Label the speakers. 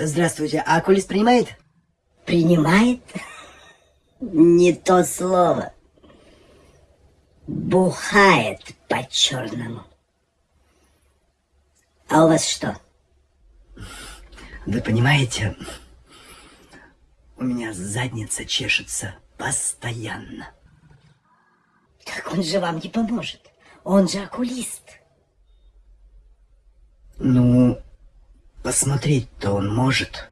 Speaker 1: Здравствуйте, а окулист принимает?
Speaker 2: Принимает? Не то слово. Бухает по-черному. А у вас что?
Speaker 1: Вы понимаете, у меня задница чешется постоянно.
Speaker 2: Так он же вам не поможет. Он же окулист.
Speaker 1: Посмотреть-то он может.